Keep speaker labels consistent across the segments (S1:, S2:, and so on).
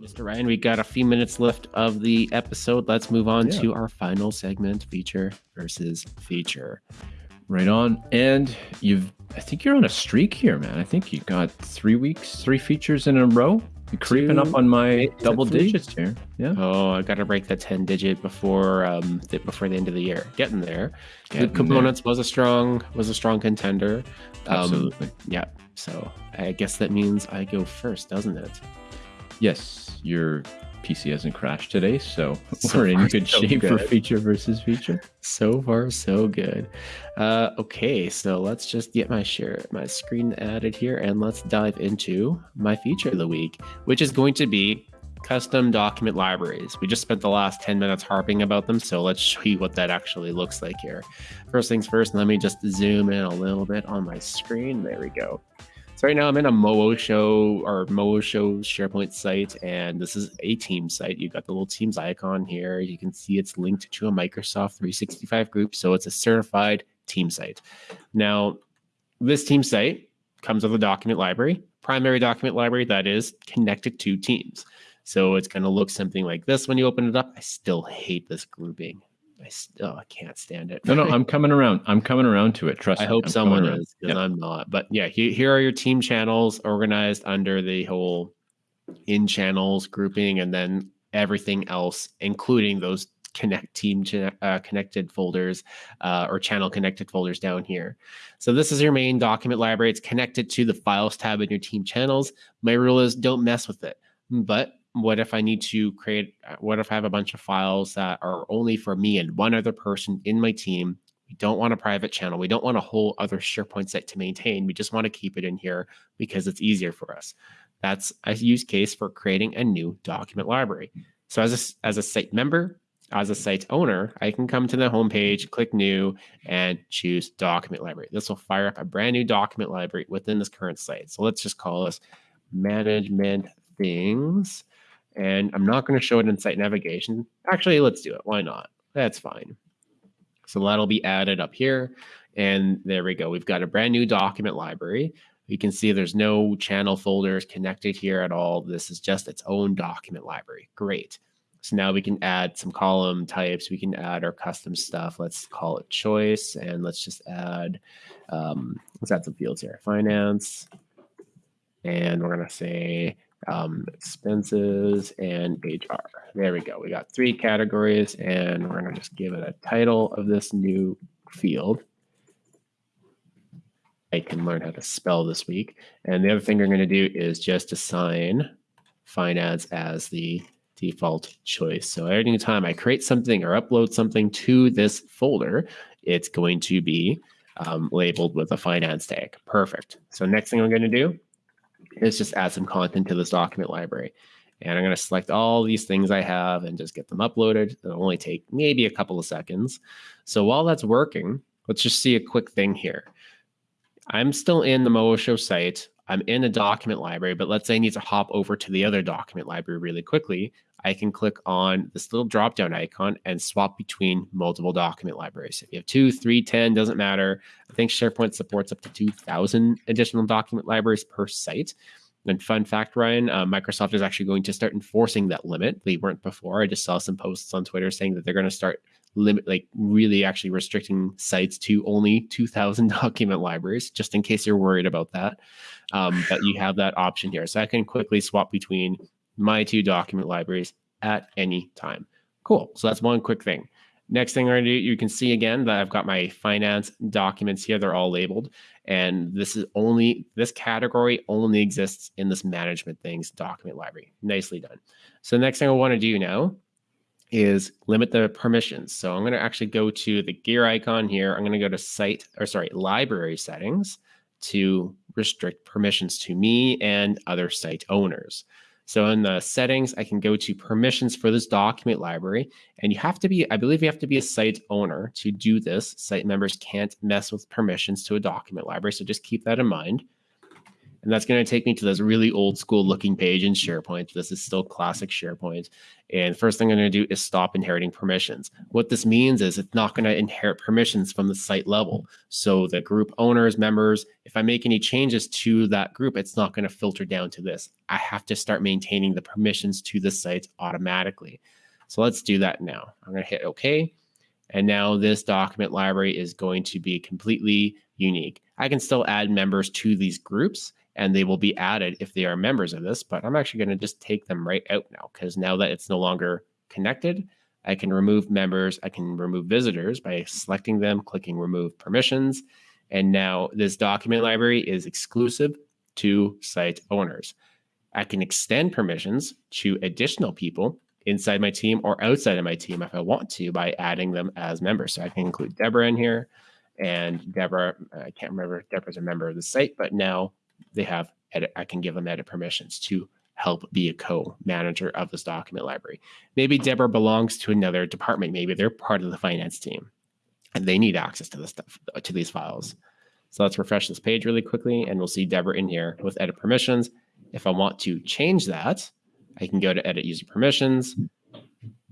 S1: Mr. Ryan, we got a few minutes left of the episode. Let's move on
S2: Yeah.
S1: to our final segment feature versus feature.
S2: Right on. And you've, I think you're on a streak here, man. I think you got three weeks, three features in a row. You're creeping
S1: Two,
S2: up on my
S1: it
S2: double digits here. Yeah.
S1: Oh, I got to break the 10 digit before um th- before the end of the year. Getting there.
S2: Getting
S1: Loop components was a strong was a strong contender. Um,
S2: Absolutely.
S1: yeah. So I guess that means I go first, doesn't it?
S2: Yes, your PC hasn't crashed today, so,
S1: So
S2: we're in
S1: far,
S2: good
S1: so
S2: shape for feature versus feature.
S1: So far, so good. Uh, okay, so let's just get my share, my screen added here, and let's dive into my feature of the week, which is going to be custom document libraries. We just spent the last 10 minutes harping about them, so let's show you what that actually looks like here. First things first, let me just zoom in a little bit on my screen. There we go. So right now I'm in a Moo Show or Moo Show SharePoint site, and this is a team site. You've got the little Teams icon here. You can see it's linked to a Microsoft 365 group, so it's a certified team site. Now, this team site comes with a document library, primary document library that is connected to Teams. So it's going to look something like this when you open it up. I still hate this grouping. I still I can't stand it.
S2: No, no, I'm coming around. I'm coming around to it. Trust
S1: I
S2: me.
S1: hope
S2: I'm
S1: someone is because
S2: Yeah.
S1: I'm not. But yeah, he, here are your team channels organized under the whole in channels grouping, and then everything else, including those connect team uh, connected folders uh, or channel connected folders down here. So this is your main document library. It's connected to the files tab in your team channels. My rule is don't mess with it. But what if I need to create? uh, What if I have a bunch of files that are only for me and one other person in my team? We don't want a private channel. We don't want a whole other SharePoint site to maintain. We just want to keep it in here because it's easier for us. That's a use case for creating a new document library. So as a, as a site member, as a site owner, I can come to the homepage, click new, and choose document library. This will fire up a brand new document library within this current site. So let's just call this management things. And I'm not going to show it in site navigation. Actually, let's do it. Why not? That's fine. So that'll be added up here. And there we go. We've got a brand new document library. You can see there's no channel folders connected here at all. This is just its own document library. Great. So now we can add some column types. We can add our custom stuff. Let's call it choice. And let's just add, um, let's add some fields here. Finance. And we're going to say um, expenses and HR. There we go. We got three categories, and we're going to just give it a title of this new field. I can learn how to spell this week. And the other thing we're going to do is just assign finance as the default choice. So every time I create something or upload something to this folder, it's going to be um, labeled with a finance tag. Perfect. So next thing I'm going to do is just add some content to this document library. And I'm going to select all these things I have and just get them uploaded. It'll only take maybe a couple of seconds. So while that's working, let's just see a quick thing here. I'm still in the Moosho site. I'm in a document library, but let's say I need to hop over to the other document library really quickly. I can click on this little drop down icon and swap between multiple document libraries. If you have two, three, 10, doesn't matter. I think SharePoint supports up to 2,000 additional document libraries per site. And fun fact, Ryan, uh, Microsoft is actually going to start enforcing that limit. They weren't before. I just saw some posts on Twitter saying that they're going to start limit, like really actually restricting sites to only 2,000 document libraries, just in case you're worried about that. Um, but you have that option here. So I can quickly swap between my two document libraries at any time. Cool. So that's one quick thing. Next thing we're going to do, you can see again that I've got my finance documents here. They're all labeled. And this is only, this category only exists in this management things document library. Nicely done. So the next thing I want to do now is limit the permissions. So I'm going to actually go to the gear icon here. I'm going to go to site, or sorry, library settings to restrict permissions to me and other site owners. So in the settings, I can go to permissions for this document library. And you have to be, I believe you have to be a site owner to do this. Site members can't mess with permissions to a document library. So just keep that in mind. And that's going to take me to this really old school looking page in SharePoint. This is still classic SharePoint. And first thing I'm going to do is stop inheriting permissions. What this means is it's not going to inherit permissions from the site level. So the group owners, members, if I make any changes to that group, it's not going to filter down to this. I have to start maintaining the permissions to the site automatically. So let's do that now. I'm going to hit OK. And now this document library is going to be completely unique. I can still add members to these groups and they will be added if they are members of this, but I'm actually going to just take them right out now because now that it's no longer connected, I can remove members, I can remove visitors by selecting them, clicking remove permissions. And now this document library is exclusive to site owners. I can extend permissions to additional people inside my team or outside of my team if I want to by adding them as members. So I can include Deborah in here. And Deborah, I can't remember if Deborah's a member of the site, but now they have edit, I can give them edit permissions to help be a co-manager of this document library. Maybe Deborah belongs to another department. Maybe they're part of the finance team and they need access to this stuff, to these files. So let's refresh this page really quickly and we'll see Deborah in here with edit permissions. If I want to change that, I can go to edit user permissions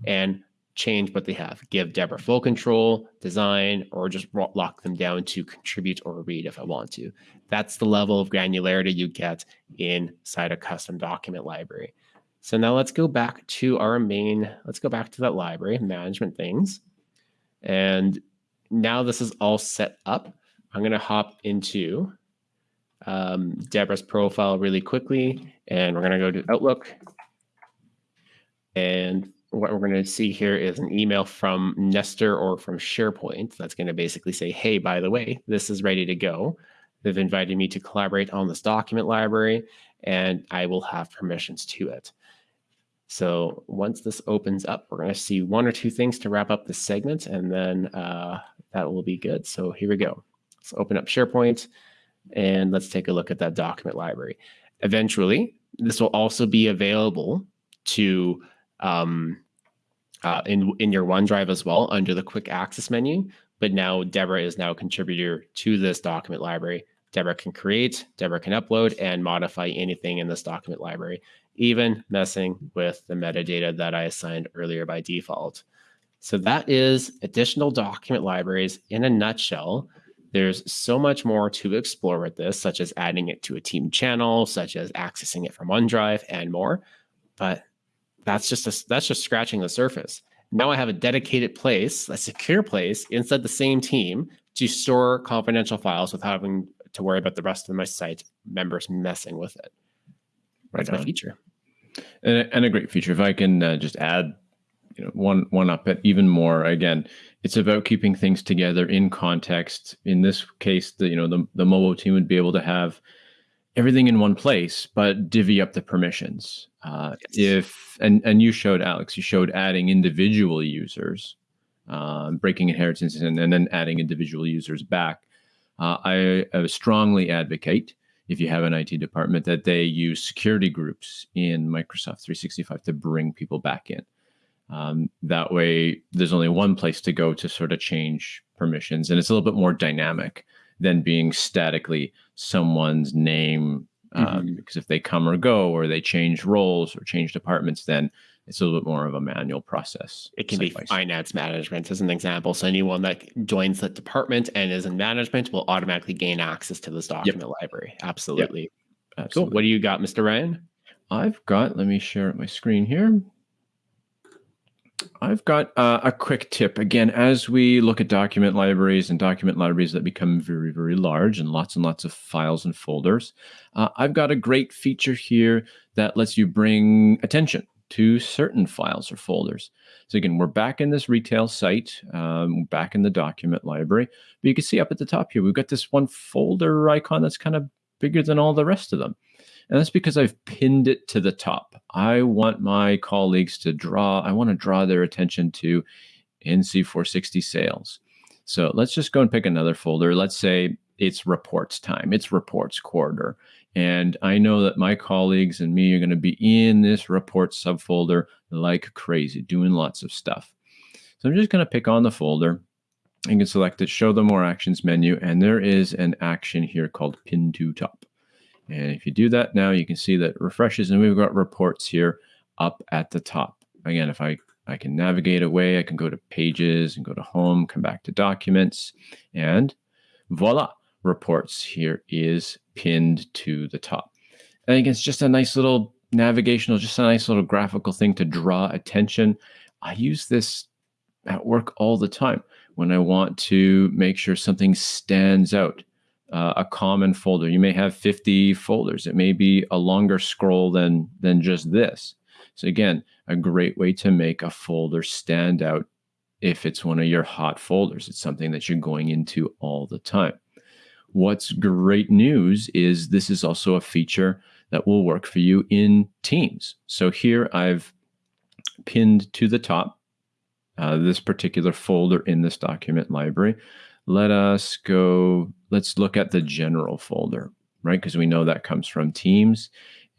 S1: and change what they have. Give Deborah full control, design, or just lock them down to contribute or read if I want to. That's the level of granularity you get inside a custom document library. So now let's go back to our main, let's go back to that library, management things. And now this is all set up. I'm going to hop into um, Deborah's profile really quickly, and we're going to go to Outlook. And what we're going to see here is an email from Nestor or from SharePoint that's going to basically say, hey, by the way, this is ready to go. They've invited me to collaborate on this document library, and I will have permissions to it. So once this opens up, we're going to see one or two things to wrap up the segment, and then uh, that will be good. So here we go. Let's open up SharePoint, and let's take a look at that document library. Eventually, this will also be available to um, uh, in in your OneDrive as well under the quick access menu. But now Deborah is now a contributor to this document library. Deborah can create, Deborah can upload and modify anything in this document library, even messing with the metadata that I assigned earlier by default. So that is additional document libraries in a nutshell. There's so much more to explore with this, such as adding it to a team channel, such as accessing it from OneDrive and more. But that's just a, that's just scratching the surface. Now I have a dedicated place, a secure place inside the same team to store confidential files without having to worry about the rest of my site members messing with it. That's right my feature.
S2: And, and, a great feature. If I can uh, just add, you know, one one up it even more. Again, it's about keeping things together in context. In this case, the you know the the mobile team would be able to have everything in one place, but divvy up the permissions. Uh, yes. If and and you showed Alex, you showed adding individual users, uh, breaking inheritance, and, and, then adding individual users back. Uh, I, I strongly advocate if you have an IT department that they use security groups in Microsoft 365 to bring people back in. Um, that way, there's only one place to go to sort of change permissions, and it's a little bit more dynamic than being statically someone's name. Um, mm-hmm. Because if they come or go, or they change roles or change departments, then it's a little bit more of a manual process.
S1: It can be finance management as an example. So anyone that joins the department and is in management will automatically gain access to this document yep. library. Absolutely. Yep. Absolutely. Cool. What do you got, Mr. Ryan?
S2: I've got, let me share my screen here. I've got uh, a quick tip. Again, as we look at document libraries and document libraries that become very, very large and lots and lots of files and folders, uh, I've got a great feature here that lets you bring attention to certain files or folders. So again, we're back in this retail site, um, back in the document library, but you can see up at the top here, we've got this one folder icon that's kind of bigger than all the rest of them. And that's because I've pinned it to the top. I want my colleagues to draw, I want to draw their attention to NC460 sales. So let's just go and pick another folder. Let's say it's reports time, it's reports quarter. And I know that my colleagues and me are going to be in this report subfolder like crazy, doing lots of stuff. So I'm just going to pick on the folder. You can select it, show the more actions menu, and there is an action here called pin to top. And if you do that now, you can see that refreshes and we've got reports here up at the top. Again, if I, I can navigate away, I can go to pages and go to home, come back to documents, and voila, reports here is pinned to the top. I think it's just a nice little navigational, just a nice little graphical thing to draw attention. I use this at work all the time when I want to make sure something stands out. Uh, a common folder. You may have 50 folders. It may be a longer scroll than than just this. So again, a great way to make a folder stand out if it's one of your hot folders. It's something that you're going into all the time. What's great news is this is also a feature that will work for you in Teams. So here I've pinned to the top uh, this particular folder in this document library. Let us go, let's look at the general folder, right? Because we know that comes from Teams.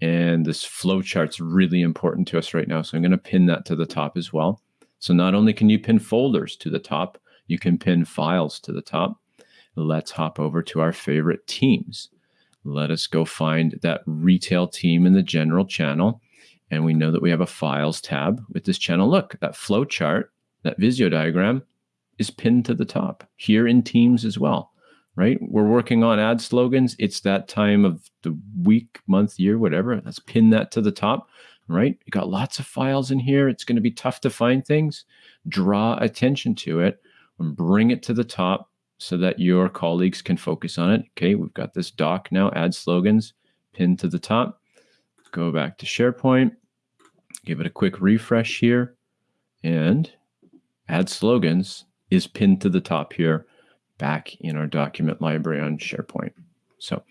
S2: And this flowchart's really important to us right now. So I'm going to pin that to the top as well. So not only can you pin folders to the top, you can pin files to the top. Let's hop over to our favorite teams. Let us go find that retail team in the general channel. And we know that we have a files tab with this channel. Look, that flow chart, that Visio diagram is pinned to the top here in Teams as well, right? We're working on ad slogans. It's that time of the week, month, year, whatever. Let's pin that to the top, right? You got lots of files in here. It's going to be tough to find things. Draw attention to it and bring it to the top so that your colleagues can focus on it. Okay, we've got this doc now, ad slogans pinned to the top. Go back to SharePoint, give it a quick refresh here, and add slogans is pinned to the top here back in our document library on SharePoint. So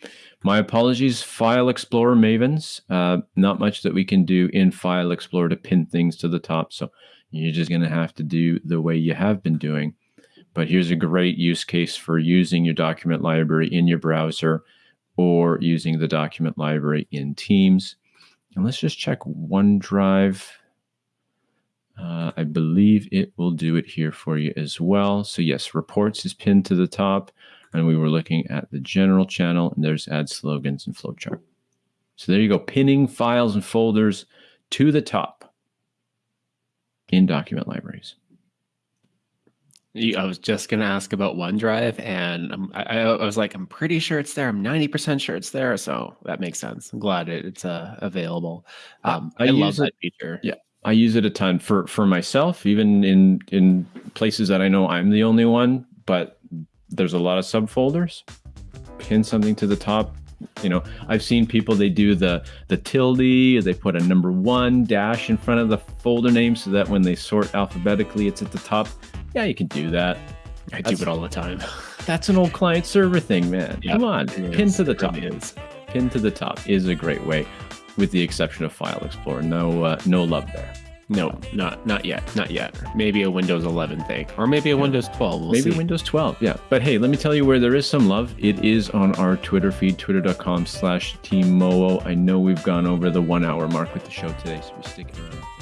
S2: my apologies, File Explorer Mavens. Uh, not much that we can do in File Explorer to pin things to the top. So you're just going to have to do the way you have been doing. But here's a great use case for using your document library in your browser or using the document library in Teams. And let's just check OneDrive. Uh, I believe it will do it here for you as well. So yes, reports is pinned to the top and we were looking at the general channel and there's ad slogans and flowchart. So there you go, pinning files and folders to the top in document libraries.
S1: I was just going to ask about OneDrive, and I, I, was like, I'm pretty sure it's there. I'm 90% sure it's there. So that makes sense. I'm glad it, it's uh, available. Um, I, I love that feature.
S2: Yeah. I use it a ton for, for myself, even in, in places that I know I'm the only one, but there's a lot of subfolders. Pin something to the top. You know, I've seen people, they do the, the tilde, they put a number one dash in front of the folder name so that when they sort alphabetically, it's at the top yeah, you can do that.
S1: I that's, do it all the time.
S2: that's an old client server thing, man. Yep, Come on, pin to the top. Really pin to the top is a great way, with the exception of File Explorer. No, uh, no love there.
S1: No, not not yet, not yet. Maybe a Windows 11 thing, or maybe a yeah. Windows 12. We'll
S2: maybe
S1: see.
S2: Windows 12. Yeah, but hey, let me tell you where there is some love. It is on our Twitter feed, twitter.com/slash Team. I know we've gone over the one hour mark with the show today, so we're sticking around.